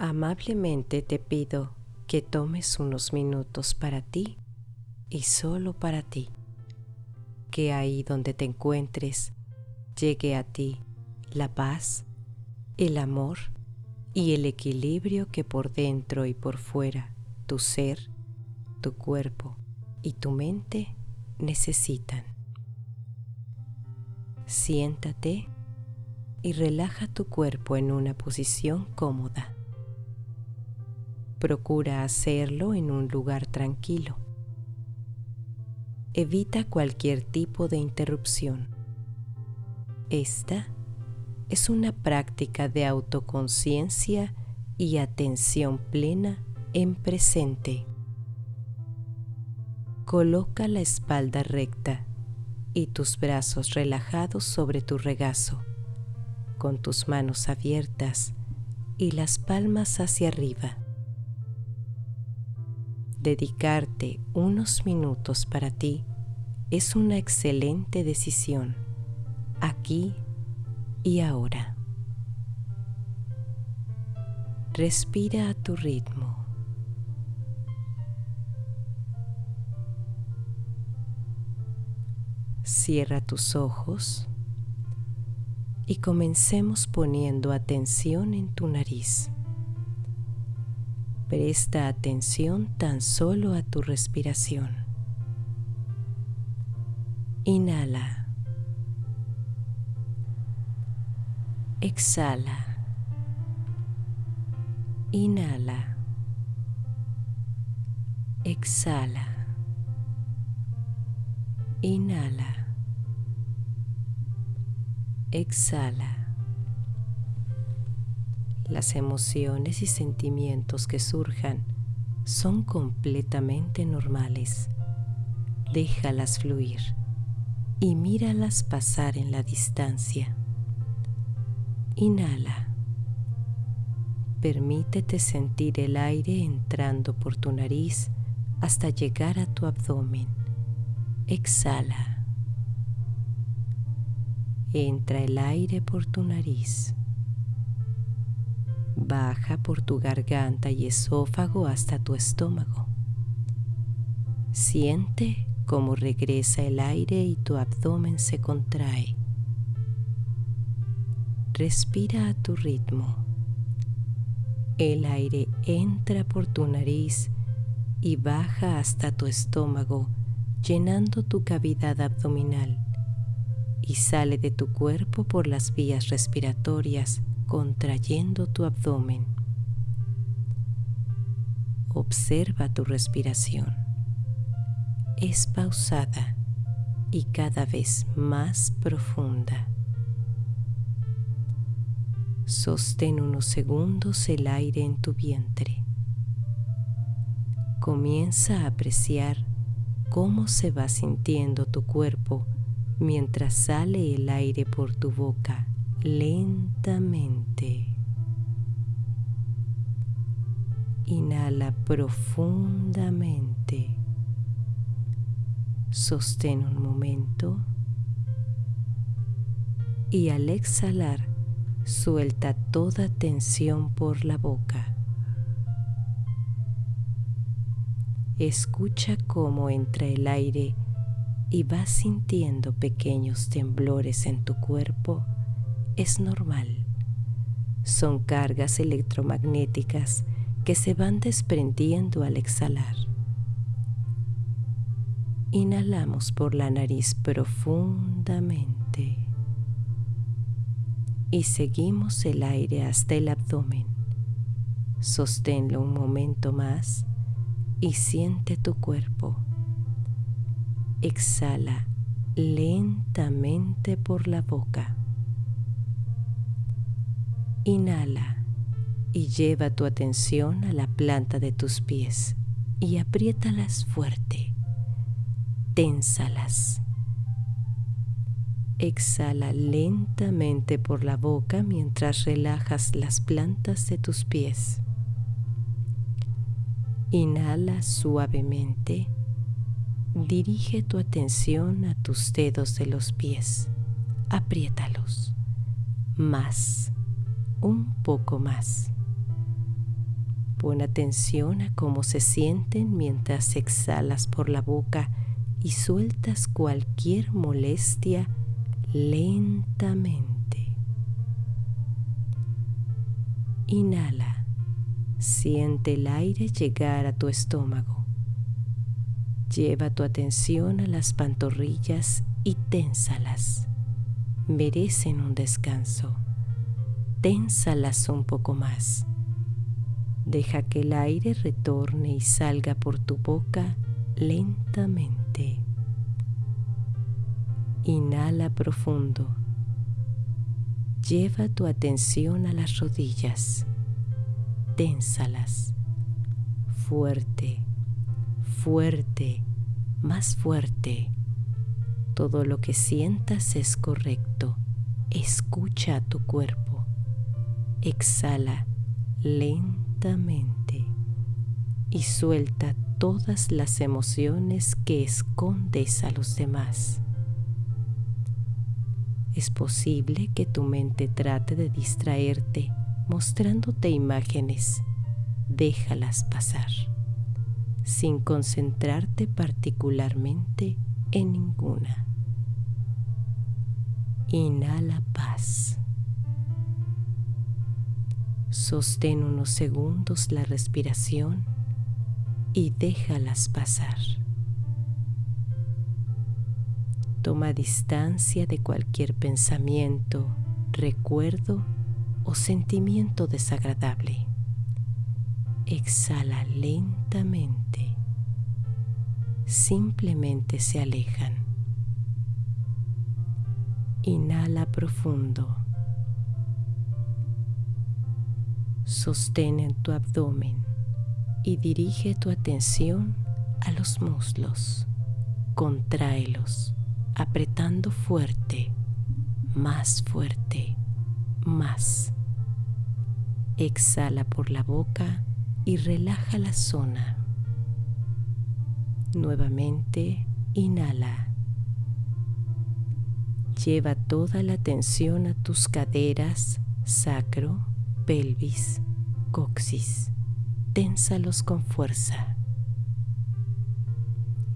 Amablemente te pido que tomes unos minutos para ti y solo para ti. Que ahí donde te encuentres llegue a ti la paz, el amor y el equilibrio que por dentro y por fuera tu ser, tu cuerpo y tu mente necesitan. Siéntate y relaja tu cuerpo en una posición cómoda. Procura hacerlo en un lugar tranquilo. Evita cualquier tipo de interrupción. Esta es una práctica de autoconciencia y atención plena en presente. Coloca la espalda recta y tus brazos relajados sobre tu regazo, con tus manos abiertas y las palmas hacia arriba dedicarte unos minutos para ti es una excelente decisión, aquí y ahora. Respira a tu ritmo. Cierra tus ojos y comencemos poniendo atención en tu nariz. Presta atención tan solo a tu respiración. Inhala. Exhala. Inhala. Exhala. Inhala. Exhala. Las emociones y sentimientos que surjan son completamente normales. Déjalas fluir y míralas pasar en la distancia. Inhala. Permítete sentir el aire entrando por tu nariz hasta llegar a tu abdomen. Exhala. Entra el aire por tu nariz baja por tu garganta y esófago hasta tu estómago. Siente cómo regresa el aire y tu abdomen se contrae. Respira a tu ritmo. El aire entra por tu nariz y baja hasta tu estómago, llenando tu cavidad abdominal y sale de tu cuerpo por las vías respiratorias contrayendo tu abdomen. Observa tu respiración. Es pausada y cada vez más profunda. Sostén unos segundos el aire en tu vientre. Comienza a apreciar cómo se va sintiendo tu cuerpo mientras sale el aire por tu boca lentamente. Inhala profundamente. Sostén un momento y al exhalar suelta toda tensión por la boca. Escucha cómo entra el aire y vas sintiendo pequeños temblores en tu cuerpo es normal. Son cargas electromagnéticas que se van desprendiendo al exhalar. Inhalamos por la nariz profundamente y seguimos el aire hasta el abdomen. Sosténlo un momento más y siente tu cuerpo. Exhala lentamente por la boca. Inhala y lleva tu atención a la planta de tus pies y apriétalas fuerte. Ténsalas. Exhala lentamente por la boca mientras relajas las plantas de tus pies. Inhala suavemente. Dirige tu atención a tus dedos de los pies. Apriétalos. Más un poco más. Pon atención a cómo se sienten mientras exhalas por la boca y sueltas cualquier molestia lentamente. Inhala. Siente el aire llegar a tu estómago. Lleva tu atención a las pantorrillas y ténsalas. Merecen un descanso. Ténsalas un poco más. Deja que el aire retorne y salga por tu boca lentamente. Inhala profundo. Lleva tu atención a las rodillas. Ténsalas. Fuerte, fuerte, más fuerte. Todo lo que sientas es correcto. Escucha a tu cuerpo. Exhala lentamente y suelta todas las emociones que escondes a los demás. Es posible que tu mente trate de distraerte mostrándote imágenes. Déjalas pasar, sin concentrarte particularmente en ninguna. Inhala paz. Sostén unos segundos la respiración y déjalas pasar. Toma distancia de cualquier pensamiento, recuerdo o sentimiento desagradable. Exhala lentamente. Simplemente se alejan. Inhala profundo. Sostén en tu abdomen y dirige tu atención a los muslos. Contráelos, apretando fuerte, más fuerte, más. Exhala por la boca y relaja la zona. Nuevamente, inhala. Lleva toda la atención a tus caderas, sacro, pelvis, coxis. Ténsalos con fuerza.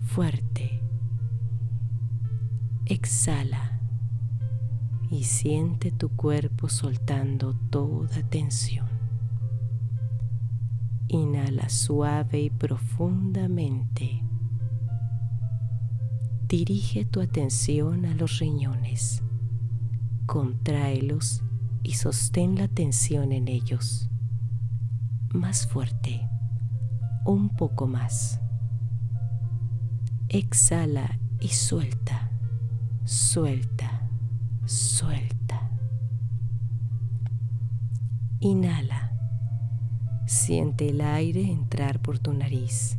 Fuerte. Exhala y siente tu cuerpo soltando toda tensión. Inhala suave y profundamente. Dirige tu atención a los riñones. Contráelos y sostén la tensión en ellos. Más fuerte, un poco más. Exhala y suelta, suelta, suelta. Inhala. Siente el aire entrar por tu nariz.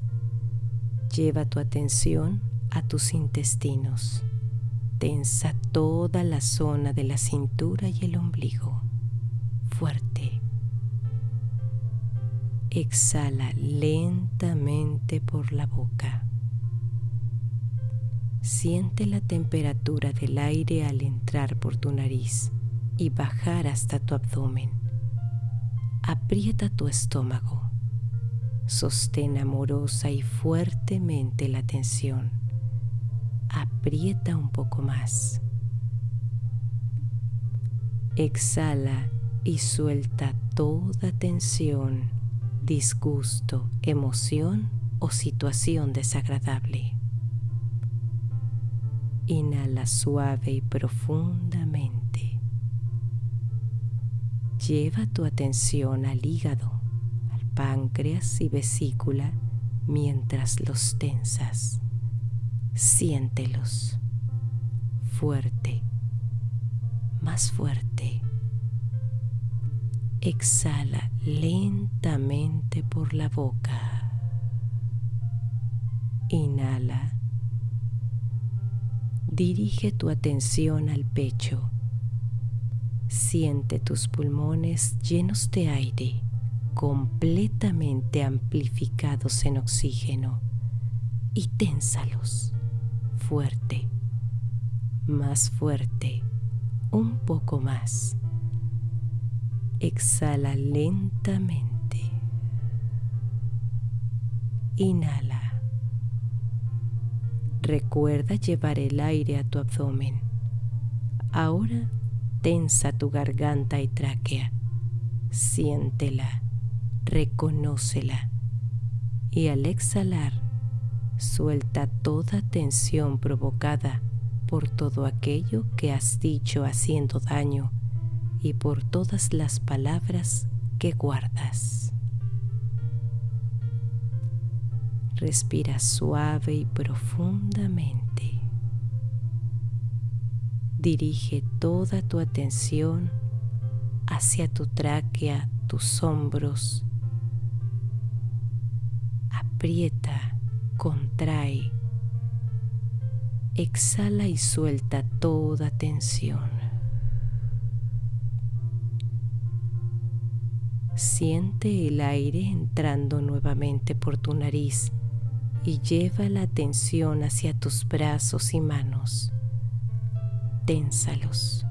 Lleva tu atención a tus intestinos tensa toda la zona de la cintura y el ombligo. Fuerte. Exhala lentamente por la boca. Siente la temperatura del aire al entrar por tu nariz y bajar hasta tu abdomen. Aprieta tu estómago. Sostén amorosa y fuertemente la tensión aprieta un poco más. Exhala y suelta toda tensión, disgusto, emoción o situación desagradable. Inhala suave y profundamente. Lleva tu atención al hígado, al páncreas y vesícula mientras los tensas. Siéntelos fuerte, más fuerte. Exhala lentamente por la boca. Inhala. Dirige tu atención al pecho. Siente tus pulmones llenos de aire, completamente amplificados en oxígeno, y ténsalos fuerte, más fuerte, un poco más. Exhala lentamente. Inhala. Recuerda llevar el aire a tu abdomen. Ahora tensa tu garganta y tráquea. Siéntela, reconócela. Y al exhalar, suelta toda tensión provocada por todo aquello que has dicho haciendo daño y por todas las palabras que guardas. Respira suave y profundamente. Dirige toda tu atención hacia tu tráquea, tus hombros. Aprieta, contrae. Exhala y suelta toda tensión. Siente el aire entrando nuevamente por tu nariz y lleva la atención hacia tus brazos y manos. Ténsalos.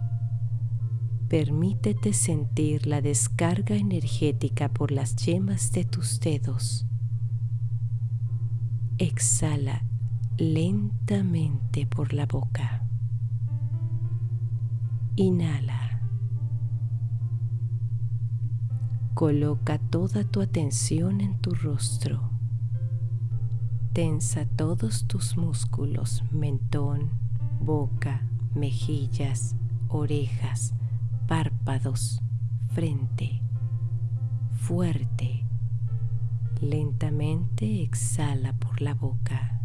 Permítete sentir la descarga energética por las yemas de tus dedos. Exhala lentamente por la boca. Inhala. Coloca toda tu atención en tu rostro Tensa todos tus músculos, mentón, boca, mejillas, orejas, párpados, frente. Fuerte. Lentamente exhala por la boca.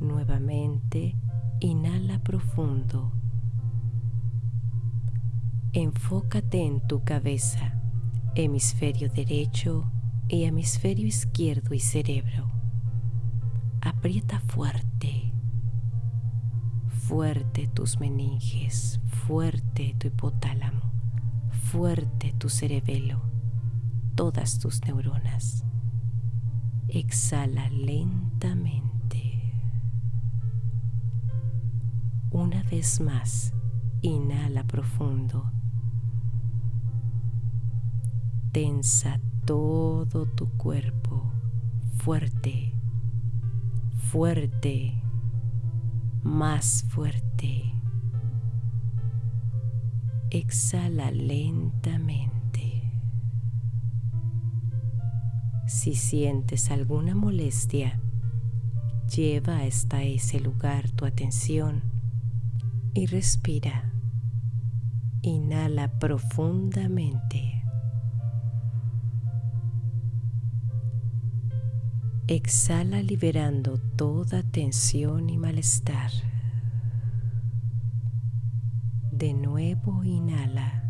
Nuevamente inhala profundo. Enfócate en tu cabeza, hemisferio derecho, y hemisferio izquierdo y cerebro. Aprieta fuerte, fuerte tus meninges, fuerte tu hipotálamo, fuerte tu cerebelo, todas tus neuronas. Exhala lentamente. Una vez más, inhala profundo. Tensa todo tu cuerpo fuerte, fuerte, más fuerte. Exhala lentamente. Si sientes alguna molestia, lleva hasta ese lugar tu atención y respira. Inhala profundamente. Exhala liberando toda tensión y malestar. De nuevo inhala.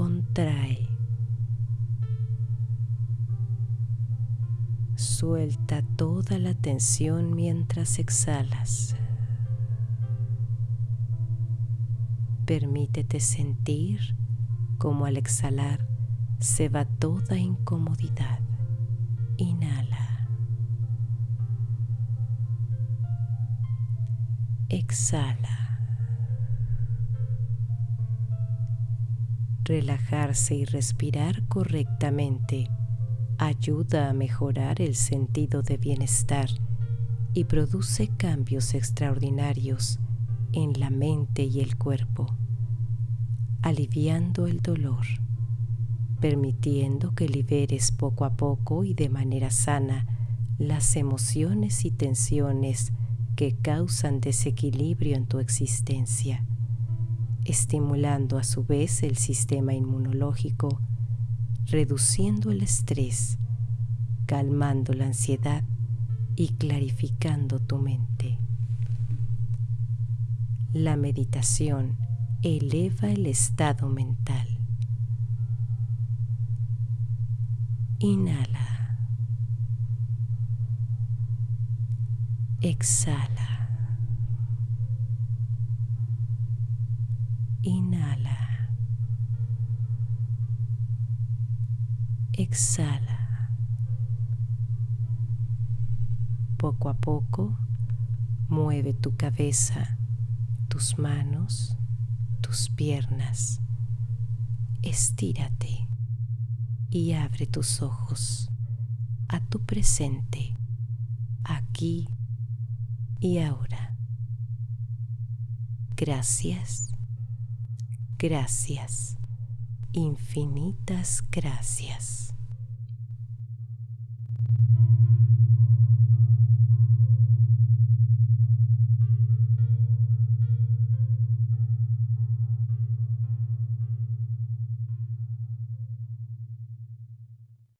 Contrae. Suelta toda la tensión mientras exhalas. Permítete sentir como al exhalar se va toda incomodidad. Inhala. Exhala. Relajarse y respirar correctamente ayuda a mejorar el sentido de bienestar y produce cambios extraordinarios en la mente y el cuerpo, aliviando el dolor permitiendo que liberes poco a poco y de manera sana las emociones y tensiones que causan desequilibrio en tu existencia, estimulando a su vez el sistema inmunológico, reduciendo el estrés, calmando la ansiedad y clarificando tu mente. La meditación eleva el estado mental Inhala. Exhala. Inhala. Exhala. Poco a poco mueve tu cabeza, tus manos, tus piernas. Estírate y abre tus ojos a tu presente, aquí y ahora. Gracias, gracias, infinitas gracias.